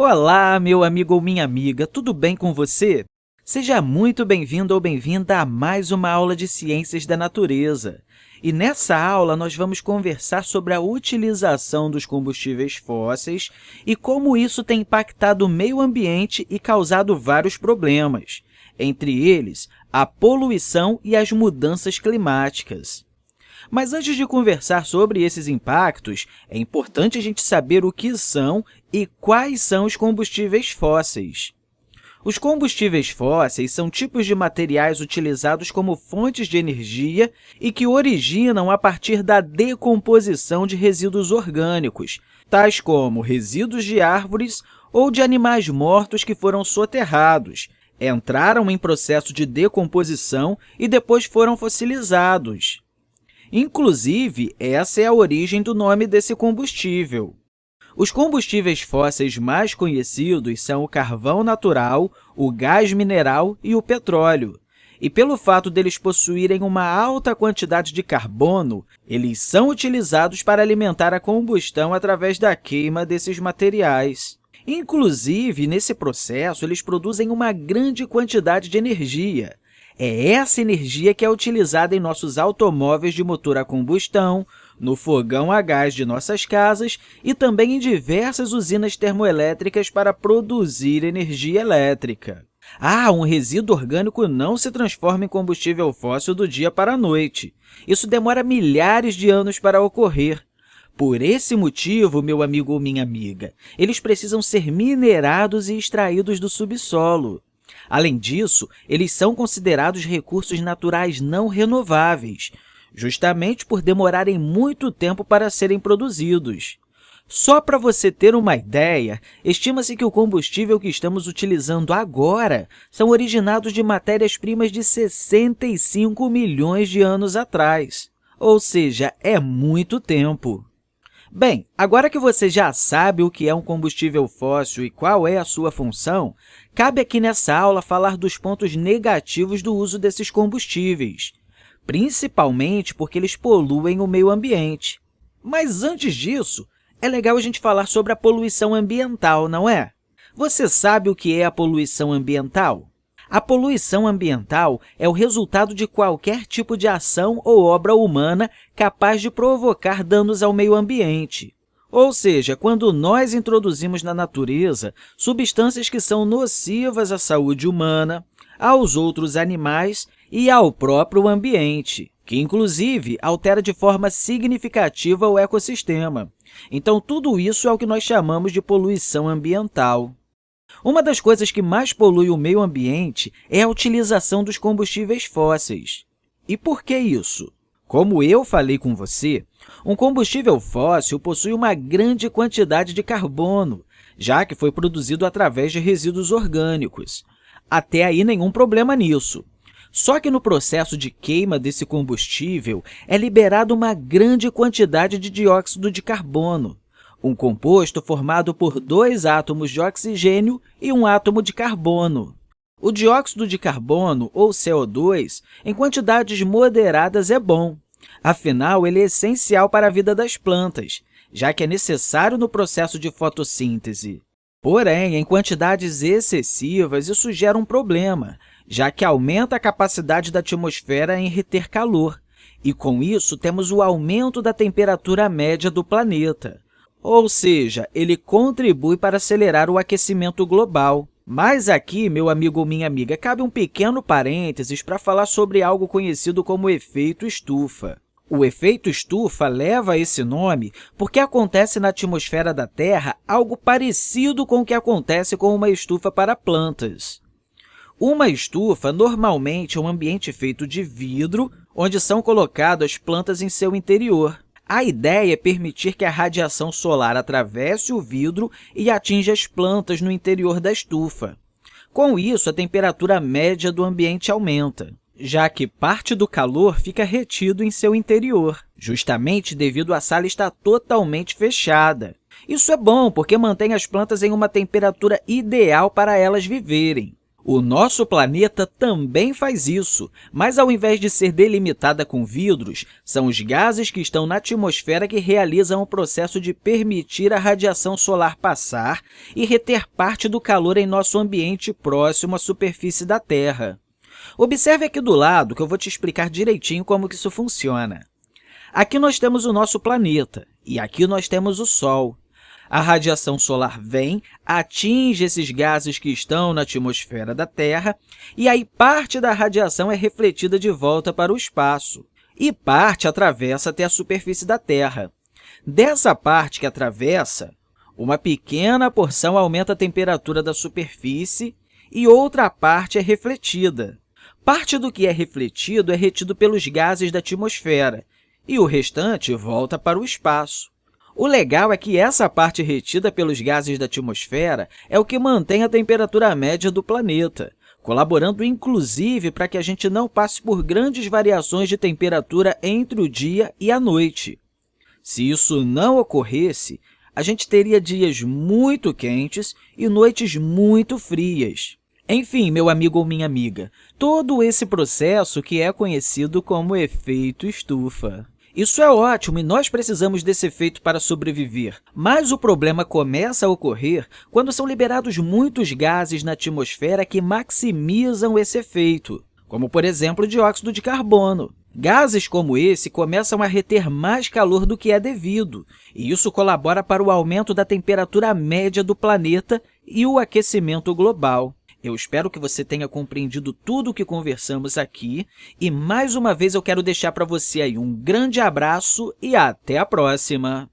Olá, meu amigo ou minha amiga, tudo bem com você? Seja muito bem-vindo ou bem-vinda a mais uma aula de Ciências da Natureza. E nessa aula, nós vamos conversar sobre a utilização dos combustíveis fósseis e como isso tem impactado o meio ambiente e causado vários problemas, entre eles a poluição e as mudanças climáticas. Mas antes de conversar sobre esses impactos, é importante a gente saber o que são e quais são os combustíveis fósseis. Os combustíveis fósseis são tipos de materiais utilizados como fontes de energia e que originam a partir da decomposição de resíduos orgânicos, tais como resíduos de árvores ou de animais mortos que foram soterrados, entraram em processo de decomposição e depois foram fossilizados. Inclusive, essa é a origem do nome desse combustível. Os combustíveis fósseis mais conhecidos são o carvão natural, o gás mineral e o petróleo. E pelo fato deles possuírem uma alta quantidade de carbono, eles são utilizados para alimentar a combustão através da queima desses materiais. Inclusive, nesse processo, eles produzem uma grande quantidade de energia, é essa energia que é utilizada em nossos automóveis de motor a combustão, no fogão a gás de nossas casas e também em diversas usinas termoelétricas para produzir energia elétrica. Ah, um resíduo orgânico não se transforma em combustível fóssil do dia para a noite. Isso demora milhares de anos para ocorrer. Por esse motivo, meu amigo ou minha amiga, eles precisam ser minerados e extraídos do subsolo. Além disso, eles são considerados recursos naturais não renováveis, justamente por demorarem muito tempo para serem produzidos. Só para você ter uma ideia, estima-se que o combustível que estamos utilizando agora são originados de matérias-primas de 65 milhões de anos atrás, ou seja, é muito tempo. Bem, agora que você já sabe o que é um combustível fóssil e qual é a sua função, cabe aqui nessa aula falar dos pontos negativos do uso desses combustíveis, principalmente porque eles poluem o meio ambiente. Mas antes disso, é legal a gente falar sobre a poluição ambiental, não é? Você sabe o que é a poluição ambiental? A poluição ambiental é o resultado de qualquer tipo de ação ou obra humana capaz de provocar danos ao meio ambiente. Ou seja, quando nós introduzimos na natureza substâncias que são nocivas à saúde humana, aos outros animais e ao próprio ambiente, que, inclusive, altera de forma significativa o ecossistema. Então, tudo isso é o que nós chamamos de poluição ambiental. Uma das coisas que mais polui o meio ambiente é a utilização dos combustíveis fósseis. E por que isso? Como eu falei com você, um combustível fóssil possui uma grande quantidade de carbono, já que foi produzido através de resíduos orgânicos. Até aí, nenhum problema nisso. Só que no processo de queima desse combustível é liberada uma grande quantidade de dióxido de carbono, um composto formado por dois átomos de oxigênio e um átomo de carbono. O dióxido de carbono, ou CO2, em quantidades moderadas é bom. Afinal, ele é essencial para a vida das plantas, já que é necessário no processo de fotossíntese. Porém, em quantidades excessivas, isso gera um problema, já que aumenta a capacidade da atmosfera em reter calor, e, com isso, temos o aumento da temperatura média do planeta. Ou seja, ele contribui para acelerar o aquecimento global. Mas aqui, meu amigo ou minha amiga, cabe um pequeno parênteses para falar sobre algo conhecido como efeito estufa. O efeito estufa leva esse nome porque acontece na atmosfera da Terra algo parecido com o que acontece com uma estufa para plantas. Uma estufa normalmente é um ambiente feito de vidro, onde são colocadas plantas em seu interior. A ideia é permitir que a radiação solar atravesse o vidro e atinja as plantas no interior da estufa. Com isso, a temperatura média do ambiente aumenta, já que parte do calor fica retido em seu interior, justamente devido à sala estar totalmente fechada. Isso é bom, porque mantém as plantas em uma temperatura ideal para elas viverem. O nosso planeta também faz isso, mas ao invés de ser delimitada com vidros, são os gases que estão na atmosfera que realizam o processo de permitir a radiação solar passar e reter parte do calor em nosso ambiente próximo à superfície da Terra. Observe aqui do lado que eu vou te explicar direitinho como que isso funciona. Aqui nós temos o nosso planeta e aqui nós temos o Sol. A radiação solar vem, atinge esses gases que estão na atmosfera da Terra, e aí parte da radiação é refletida de volta para o espaço, e parte atravessa até a superfície da Terra. Dessa parte que atravessa, uma pequena porção aumenta a temperatura da superfície e outra parte é refletida. Parte do que é refletido é retido pelos gases da atmosfera, e o restante volta para o espaço. O legal é que essa parte retida pelos gases da atmosfera é o que mantém a temperatura média do planeta, colaborando inclusive para que a gente não passe por grandes variações de temperatura entre o dia e a noite. Se isso não ocorresse, a gente teria dias muito quentes e noites muito frias. Enfim, meu amigo ou minha amiga, todo esse processo que é conhecido como efeito estufa. Isso é ótimo e nós precisamos desse efeito para sobreviver. Mas o problema começa a ocorrer quando são liberados muitos gases na atmosfera que maximizam esse efeito, como, por exemplo, o dióxido de carbono. Gases como esse começam a reter mais calor do que é devido, e isso colabora para o aumento da temperatura média do planeta e o aquecimento global. Eu espero que você tenha compreendido tudo o que conversamos aqui e, mais uma vez, eu quero deixar para você aí um grande abraço e até a próxima!